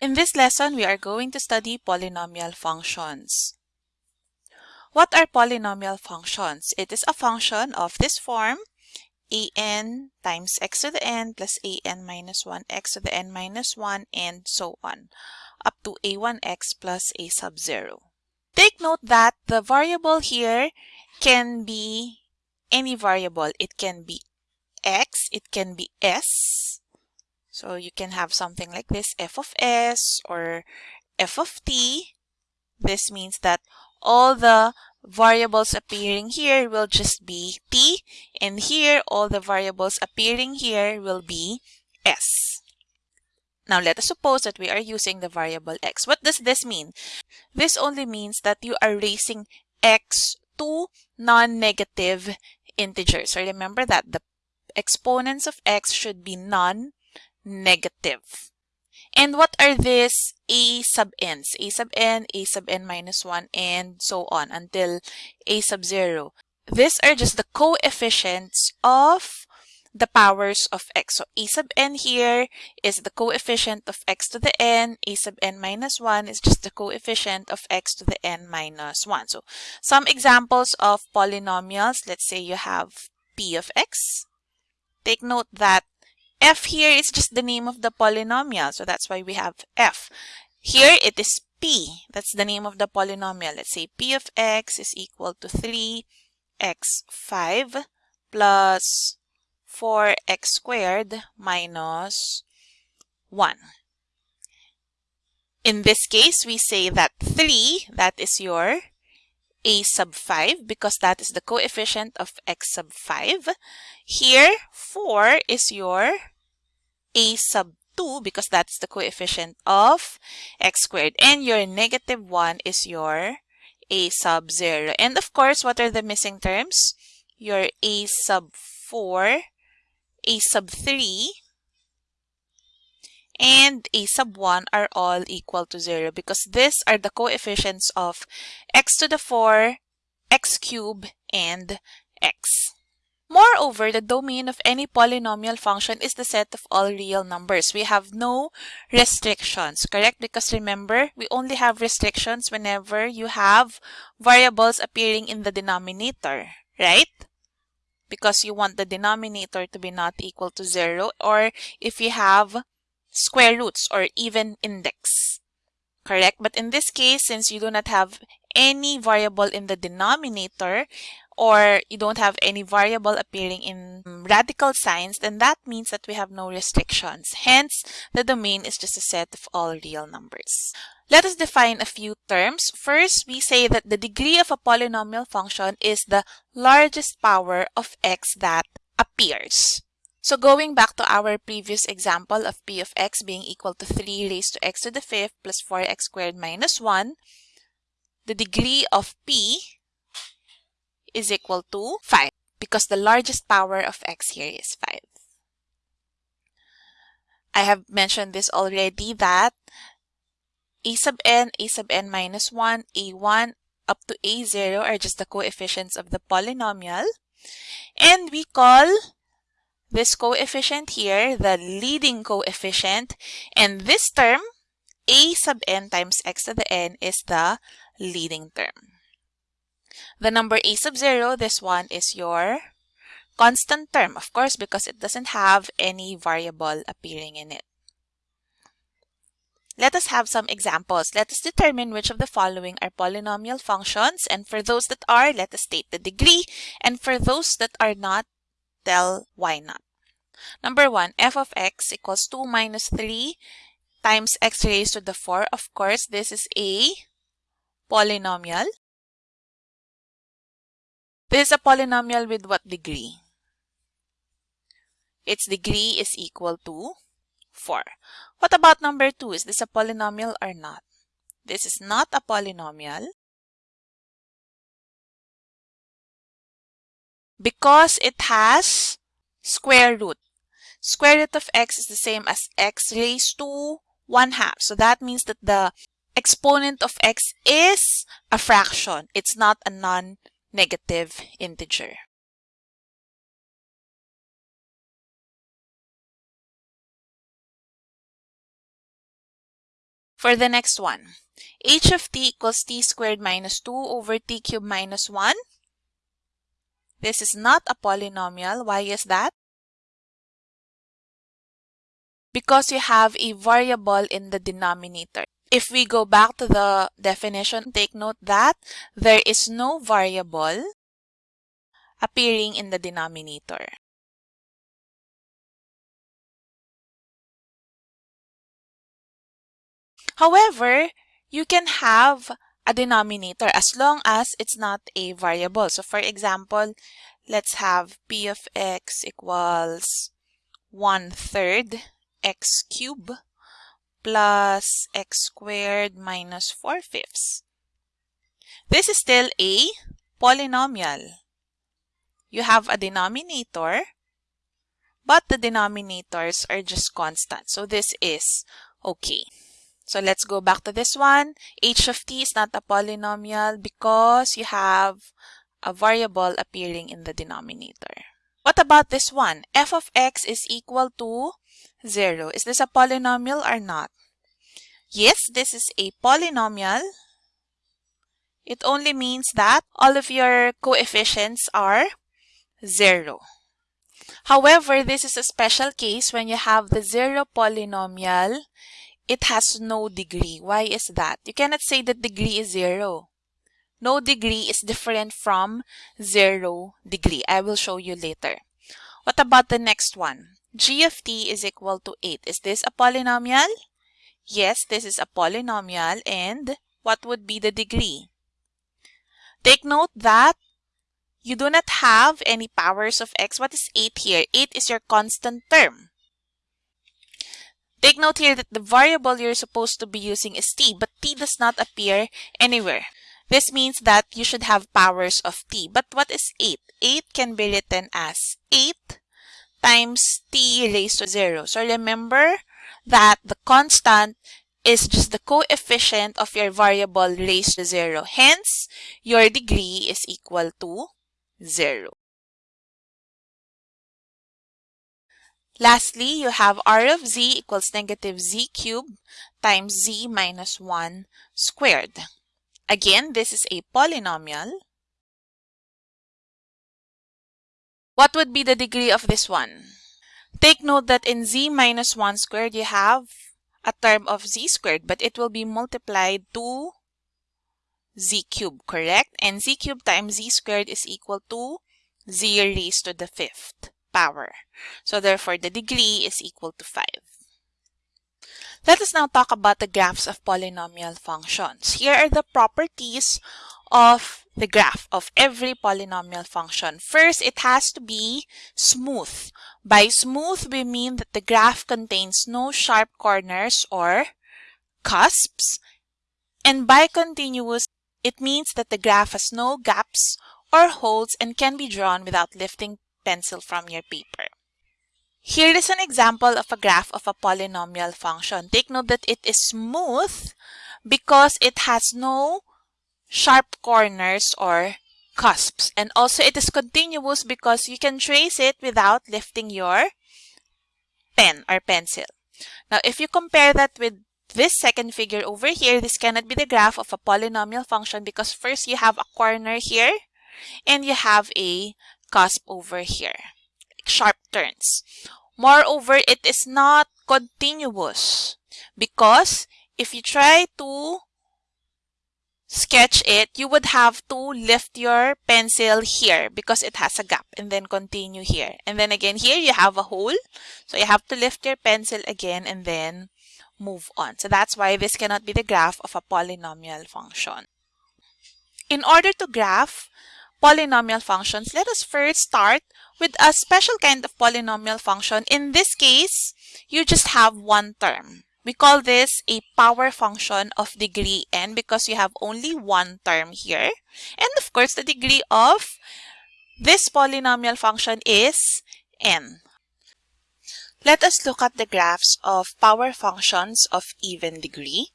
In this lesson, we are going to study polynomial functions. What are polynomial functions? It is a function of this form, an times x to the n plus an minus 1 x to the n minus 1 and so on, up to a1x plus a sub 0. Take note that the variable here can be any variable. It can be x, it can be s, so you can have something like this, f of s or f of t. This means that all the variables appearing here will just be t and here all the variables appearing here will be s. Now let us suppose that we are using the variable x. What does this mean? This only means that you are raising x to non-negative integers. So remember that the exponents of x should be non negative. And what are these a sub n's? a sub n, a sub n minus 1, and so on until a sub 0. These are just the coefficients of the powers of x. So a sub n here is the coefficient of x to the n. a sub n minus 1 is just the coefficient of x to the n minus 1. So some examples of polynomials, let's say you have p of x. Take note that f here is just the name of the polynomial. So that's why we have f. Here it is p. That's the name of the polynomial. Let's say p of x is equal to 3x5 plus 4x squared minus 1. In this case, we say that 3, that is your a sub 5 because that is the coefficient of x sub 5. Here, 4 is your a sub 2 because that's the coefficient of x squared. And your negative 1 is your a sub 0. And of course, what are the missing terms? Your a sub 4, a sub 3, and a sub 1 are all equal to 0 because these are the coefficients of x to the 4, x cubed, and x. Moreover, the domain of any polynomial function is the set of all real numbers. We have no restrictions, correct? Because remember, we only have restrictions whenever you have variables appearing in the denominator, right? Because you want the denominator to be not equal to 0 or if you have square roots or even index. Correct? But in this case, since you do not have any variable in the denominator or you don't have any variable appearing in um, radical signs, then that means that we have no restrictions. Hence, the domain is just a set of all real numbers. Let us define a few terms. First, we say that the degree of a polynomial function is the largest power of x that appears. So going back to our previous example of p of x being equal to 3 raised to x to the fifth plus 4x squared minus 1, the degree of p is equal to 5 because the largest power of x here is 5. I have mentioned this already that a sub n, a sub n minus 1, a1 up to a0 are just the coefficients of the polynomial. And we call this coefficient here, the leading coefficient, and this term, a sub n times x to the n is the leading term. The number a sub 0, this one is your constant term, of course, because it doesn't have any variable appearing in it. Let us have some examples. Let us determine which of the following are polynomial functions. And for those that are, let us state the degree. And for those that are not, tell why not. Number one, f of x equals 2 minus 3 times x raised to the 4. Of course, this is a polynomial. This is a polynomial with what degree? Its degree is equal to 4. What about number 2? Is this a polynomial or not? This is not a polynomial. Because it has square root. Square root of x is the same as x raised to 1 half. So that means that the exponent of x is a fraction. It's not a non-negative integer. For the next one, h of t equals t squared minus 2 over t cubed minus 1. This is not a polynomial. Why is that? Because you have a variable in the denominator. If we go back to the definition, take note that there is no variable appearing in the denominator. However, you can have a denominator as long as it's not a variable. So for example, let's have p of x equals 1 third x cubed plus x squared minus 4 fifths. This is still a polynomial. You have a denominator, but the denominators are just constant. So this is okay. So let's go back to this one. h of t is not a polynomial because you have a variable appearing in the denominator. What about this one? f of x is equal to 0. Is this a polynomial or not? Yes, this is a polynomial. It only means that all of your coefficients are 0. However, this is a special case when you have the zero polynomial it has no degree. Why is that? You cannot say that degree is zero. No degree is different from zero degree. I will show you later. What about the next one? g of t is equal to 8. Is this a polynomial? Yes, this is a polynomial. And what would be the degree? Take note that you do not have any powers of x. What is 8 here? 8 is your constant term. Take note here that the variable you're supposed to be using is t, but t does not appear anywhere. This means that you should have powers of t. But what is 8? 8 can be written as 8 times t raised to 0. So remember that the constant is just the coefficient of your variable raised to 0. Hence, your degree is equal to 0. Lastly, you have r of z equals negative z cubed times z minus 1 squared. Again, this is a polynomial. What would be the degree of this one? Take note that in z minus 1 squared, you have a term of z squared, but it will be multiplied to z cubed, correct? And z cubed times z squared is equal to z raised to the fifth power. So therefore, the degree is equal to 5. Let us now talk about the graphs of polynomial functions. Here are the properties of the graph of every polynomial function. First, it has to be smooth. By smooth, we mean that the graph contains no sharp corners or cusps. And by continuous, it means that the graph has no gaps or holes and can be drawn without lifting pencil from your paper. Here is an example of a graph of a polynomial function. Take note that it is smooth because it has no sharp corners or cusps. And also it is continuous because you can trace it without lifting your pen or pencil. Now, if you compare that with this second figure over here, this cannot be the graph of a polynomial function because first you have a corner here and you have a cusp over here, sharp turns. Moreover, it is not continuous because if you try to sketch it, you would have to lift your pencil here because it has a gap and then continue here. And then again, here you have a hole. So you have to lift your pencil again and then move on. So that's why this cannot be the graph of a polynomial function. In order to graph polynomial functions, let us first start with a special kind of polynomial function. In this case, you just have one term. We call this a power function of degree n because you have only one term here. And of course, the degree of this polynomial function is n. Let us look at the graphs of power functions of even degree.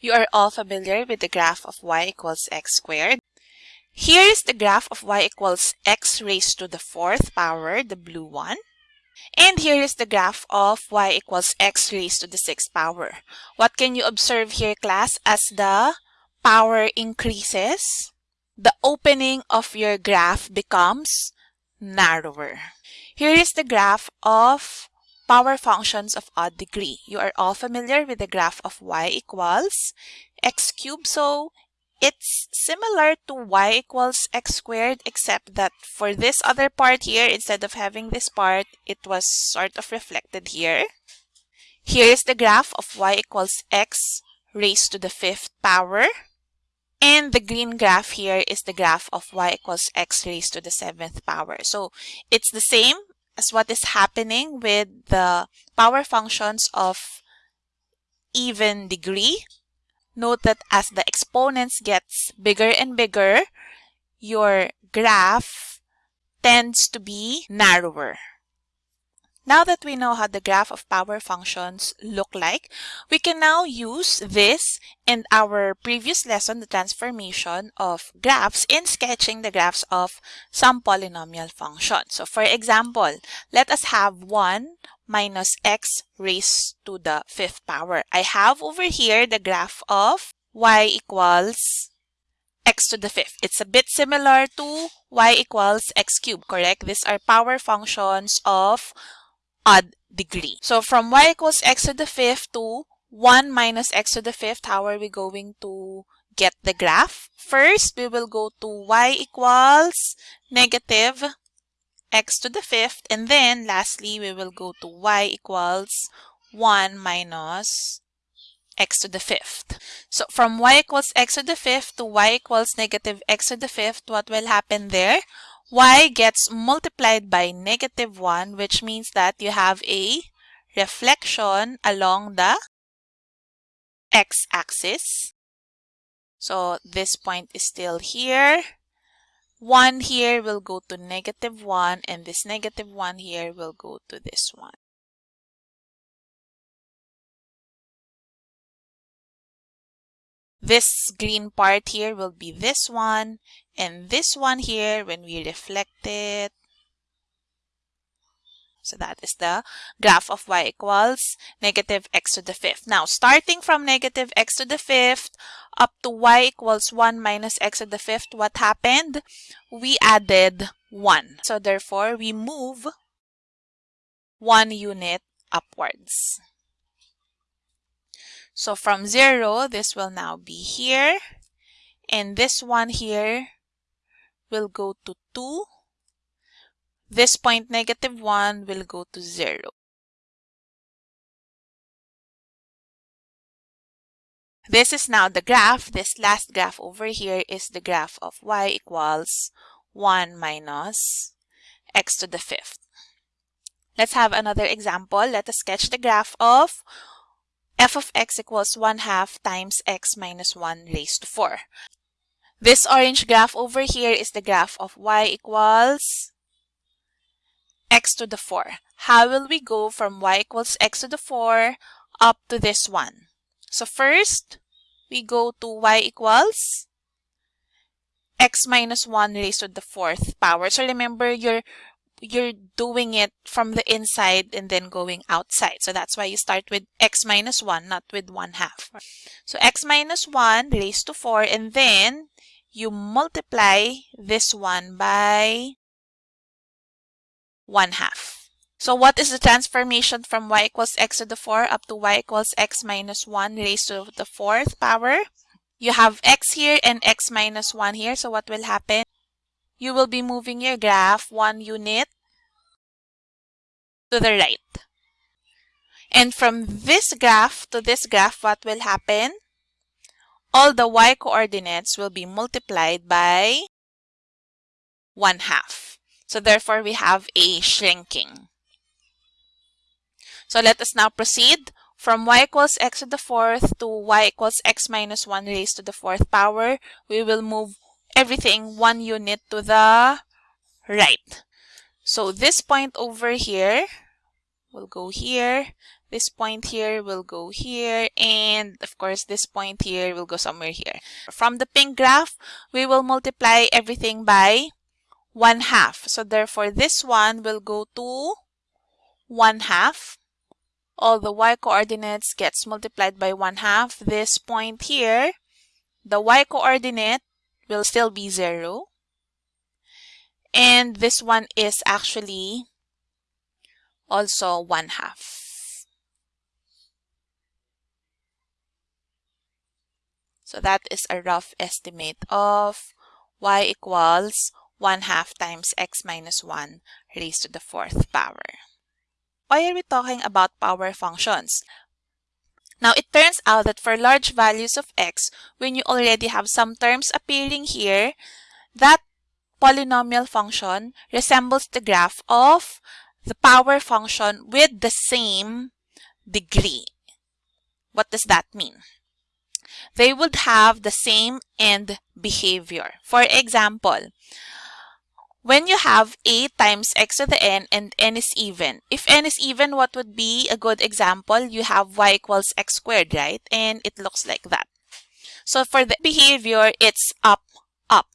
You are all familiar with the graph of y equals x squared. Here is the graph of y equals x raised to the fourth power, the blue one. And here is the graph of y equals x raised to the sixth power. What can you observe here, class? As the power increases, the opening of your graph becomes narrower. Here is the graph of power functions of odd degree. You are all familiar with the graph of y equals x cubed. So it's similar to y equals x squared except that for this other part here, instead of having this part, it was sort of reflected here. Here is the graph of y equals x raised to the fifth power. And the green graph here is the graph of y equals x raised to the seventh power. So it's the same as what is happening with the power functions of even degree note that as the exponents gets bigger and bigger, your graph tends to be narrower. Now that we know how the graph of power functions look like, we can now use this in our previous lesson, the transformation of graphs in sketching the graphs of some polynomial function. So for example, let us have 1 minus x raised to the fifth power. I have over here the graph of y equals x to the fifth. It's a bit similar to y equals x cubed, correct? These are power functions of odd degree. So from y equals x to the fifth to 1 minus x to the fifth, how are we going to get the graph? First, we will go to y equals negative x to the fifth. And then lastly, we will go to y equals 1 minus x to the fifth. So from y equals x to the fifth to y equals negative x to the fifth, what will happen there? y gets multiplied by negative 1, which means that you have a reflection along the x-axis. So this point is still here. 1 here will go to negative 1 and this negative 1 here will go to this one. This green part here will be this one and this one here when we reflect it so that is the graph of y equals negative x to the fifth. Now, starting from negative x to the fifth up to y equals 1 minus x to the fifth, what happened? We added 1. So therefore, we move 1 unit upwards. So from 0, this will now be here. And this one here will go to 2 this point negative 1 will go to 0. This is now the graph. This last graph over here is the graph of y equals 1 minus x to the fifth. Let's have another example. Let us sketch the graph of f of x equals 1 half times x minus 1 raised to 4. This orange graph over here is the graph of y equals x to the 4. How will we go from y equals x to the 4 up to this one? So first, we go to y equals x minus 1 raised to the fourth power. So remember, you're you're doing it from the inside and then going outside. So that's why you start with x minus 1, not with 1 half. So x minus 1 raised to 4 and then you multiply this one by 1 half. So what is the transformation from y equals x to the 4 up to y equals x minus 1 raised to the fourth power? You have x here and x minus 1 here. So what will happen? You will be moving your graph one unit to the right. And from this graph to this graph, what will happen? All the y coordinates will be multiplied by 1 half. So therefore, we have a shrinking. So let us now proceed from y equals x to the fourth to y equals x minus 1 raised to the fourth power. We will move everything one unit to the right. So this point over here will go here. This point here will go here. And of course, this point here will go somewhere here. From the pink graph, we will multiply everything by 1 half. So therefore, this one will go to 1 half. All the y coordinates gets multiplied by 1 half. This point here, the y coordinate will still be 0. And this one is actually also 1 half. So that is a rough estimate of y equals 1 half times x minus 1 raised to the fourth power. Why are we talking about power functions? Now, it turns out that for large values of x, when you already have some terms appearing here, that polynomial function resembles the graph of the power function with the same degree. What does that mean? They would have the same end behavior. For example, when you have a times x to the n and n is even, if n is even, what would be a good example? You have y equals x squared, right? And it looks like that. So for the behavior, it's up, up.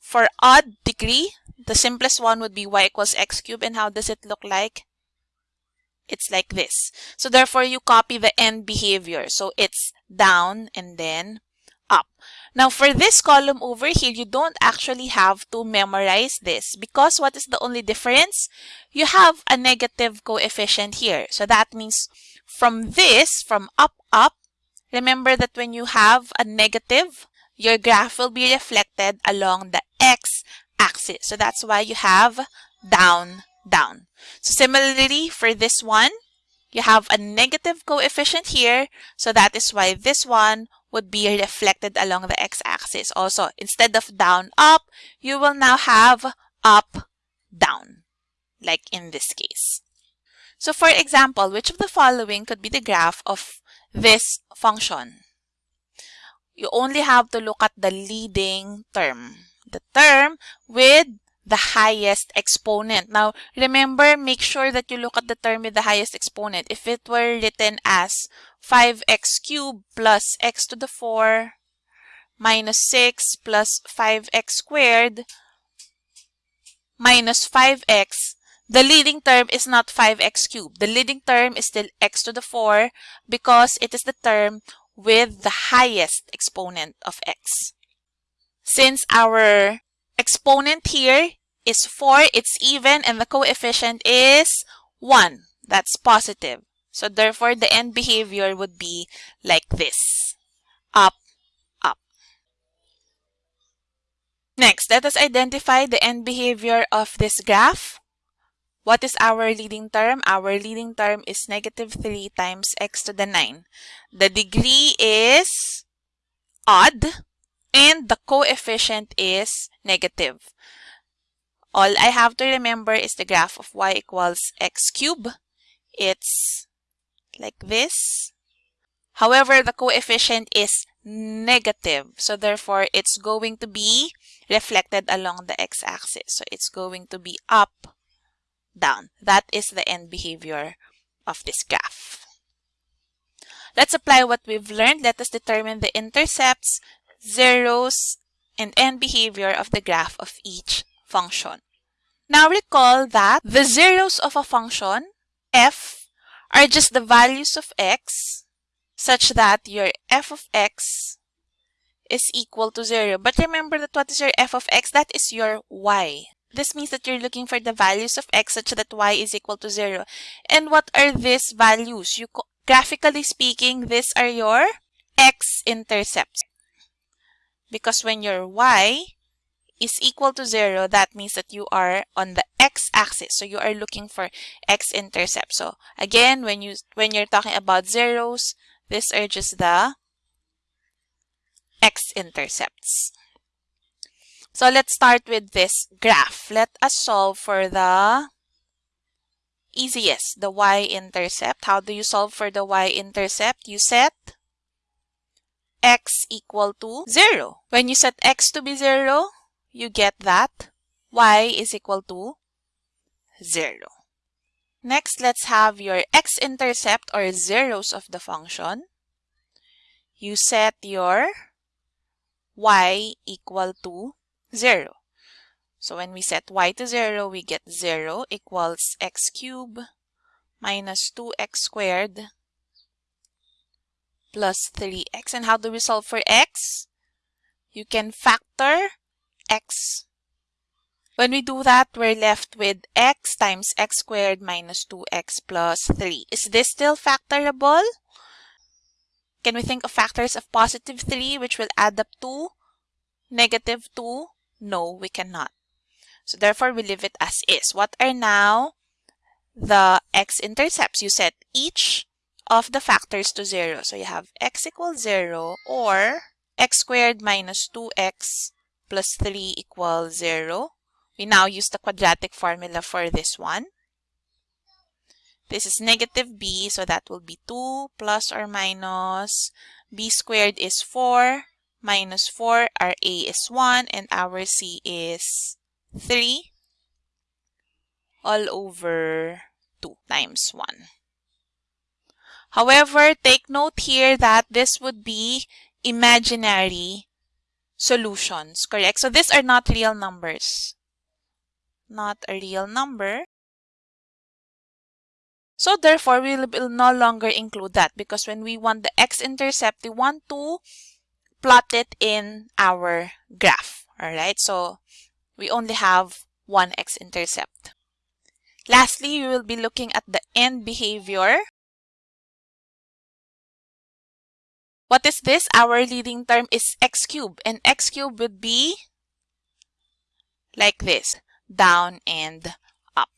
For odd degree, the simplest one would be y equals x cubed. And how does it look like? It's like this. So therefore, you copy the end behavior. So it's down and then up. Now, for this column over here, you don't actually have to memorize this because what is the only difference? You have a negative coefficient here. So that means from this, from up, up, remember that when you have a negative, your graph will be reflected along the x-axis. So that's why you have down, down. So similarly, for this one, you have a negative coefficient here. So that is why this one would be reflected along the x-axis. Also, instead of down, up, you will now have up, down, like in this case. So for example, which of the following could be the graph of this function? You only have to look at the leading term. The term with the highest exponent. Now, remember, make sure that you look at the term with the highest exponent. If it were written as 5x cubed plus x to the 4 minus 6 plus 5x squared minus 5x, the leading term is not 5x cubed. The leading term is still x to the 4 because it is the term with the highest exponent of x. Since our exponent here is 4, it's even, and the coefficient is 1. That's positive. So therefore, the end behavior would be like this. Up, up. Next, let us identify the end behavior of this graph. What is our leading term? Our leading term is negative 3 times x to the 9. The degree is odd and the coefficient is negative. All I have to remember is the graph of y equals x cubed. It's like this. However, the coefficient is negative. So therefore, it's going to be reflected along the x-axis. So it's going to be up, down. That is the end behavior of this graph. Let's apply what we've learned. Let us determine the intercepts, zeros, and end behavior of the graph of each function. Now recall that the zeros of a function, f, are just the values of x such that your f of x is equal to 0. But remember that what is your f of x? That is your y. This means that you're looking for the values of x such that y is equal to 0. And what are these values? You Graphically speaking, these are your x-intercepts. Because when your y is equal to 0, that means that you are on the x-axis. So you are looking for x-intercept. So again, when, you, when you're talking about zeros, these are just the x-intercepts. So let's start with this graph. Let us solve for the easiest, the y-intercept. How do you solve for the y-intercept? You set x equal to 0. When you set x to be 0, you get that y is equal to 0. Next, let's have your x-intercept or zeros of the function. You set your y equal to 0. So when we set y to 0, we get 0 equals x cubed minus 2x squared plus 3x. And how do we solve for x? You can factor x. When we do that, we're left with x times x squared minus 2x plus 3. Is this still factorable? Can we think of factors of positive 3 which will add up to negative 2? No, we cannot. So therefore, we leave it as is. What are now the x-intercepts? You set each of the factors to 0. So you have x equals 0 or x squared minus 2x plus 3 equals 0. We now use the quadratic formula for this one. This is negative b, so that will be 2 plus or minus b squared is 4 minus 4. Our a is 1 and our c is 3 all over 2 times 1. However, take note here that this would be imaginary solutions, correct? So these are not real numbers. Not a real number. So therefore, we will no longer include that because when we want the x-intercept, we want to plot it in our graph. All right, so we only have one x-intercept. Lastly, we will be looking at the end behavior. What is this? Our leading term is x cubed, and x cubed would be like this, down and up.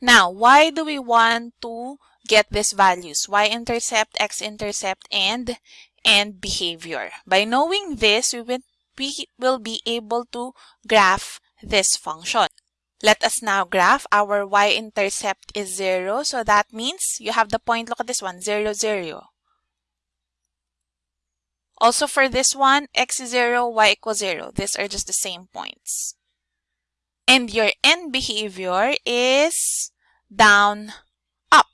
Now, why do we want to get these values? Y-intercept, x-intercept, and end behavior. By knowing this, we will, we will be able to graph this function. Let us now graph. Our y-intercept is 0, so that means you have the point, look at this one, 0, 0. Also for this one, x is 0, y equals 0. These are just the same points. And your end behavior is down, up.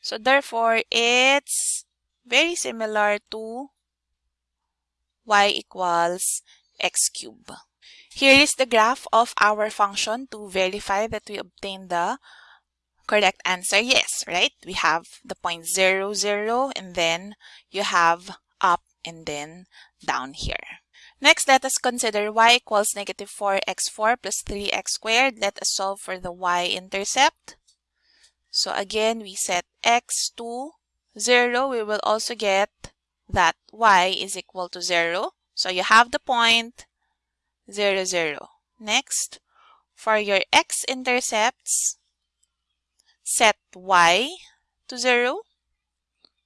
So therefore, it's very similar to y equals x cubed. Here is the graph of our function to verify that we obtain the correct answer. Yes, right? We have the point 0, 0, and then you have and then down here. Next, let us consider y equals negative 4x4 plus 3x squared. Let us solve for the y-intercept. So again, we set x to 0. We will also get that y is equal to 0. So you have the point 0, 0. Next, for your x-intercepts, set y to 0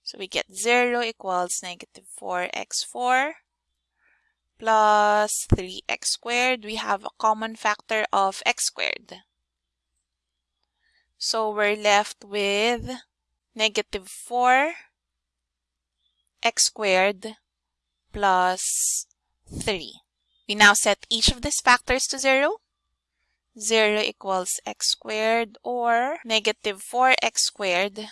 so we get 0 equals negative 4x4 plus 3x squared. We have a common factor of x squared. So we're left with negative 4 x squared plus 3. We now set each of these factors to 0. 0 equals x squared or negative 4x squared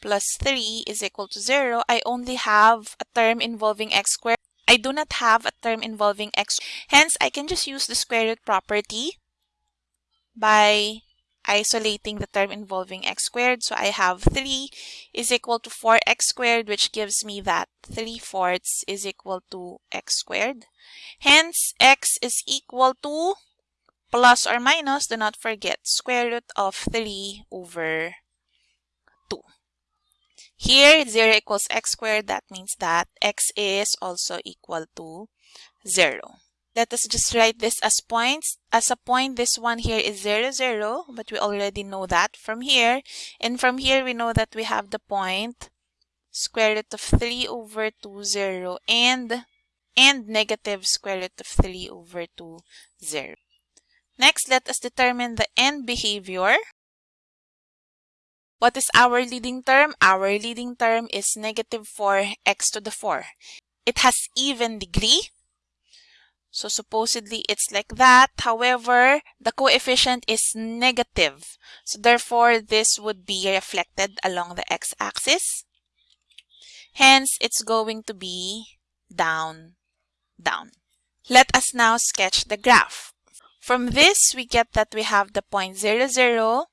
plus 3 is equal to 0, I only have a term involving x squared. I do not have a term involving x. Hence, I can just use the square root property by isolating the term involving x squared. So I have 3 is equal to 4x squared, which gives me that 3 fourths is equal to x squared. Hence, x is equal to plus or minus, do not forget, square root of 3 over here, 0 equals x squared. That means that x is also equal to 0. Let us just write this as points. As a point, this one here is 0, 0, but we already know that from here. And from here, we know that we have the point square root of 3 over 2, 0, and, and negative square root of 3 over 2, 0. Next, let us determine the end behavior. What is our leading term? Our leading term is negative 4x to the 4. It has even degree. So supposedly it's like that. However, the coefficient is negative. So therefore, this would be reflected along the x-axis. Hence, it's going to be down, down. Let us now sketch the graph. From this, we get that we have the point 0, 0,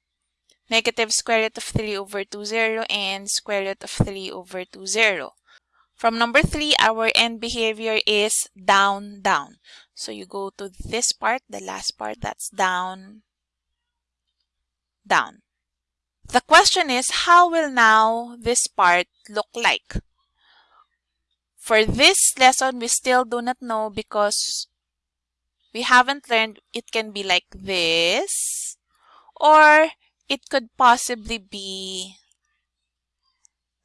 negative square root of 3 over 2, 0, and square root of 3 over 2, 0. From number 3, our end behavior is down, down. So you go to this part, the last part, that's down, down. The question is, how will now this part look like? For this lesson, we still do not know because we haven't learned it can be like this or it could possibly be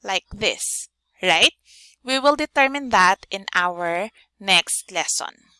like this, right? We will determine that in our next lesson.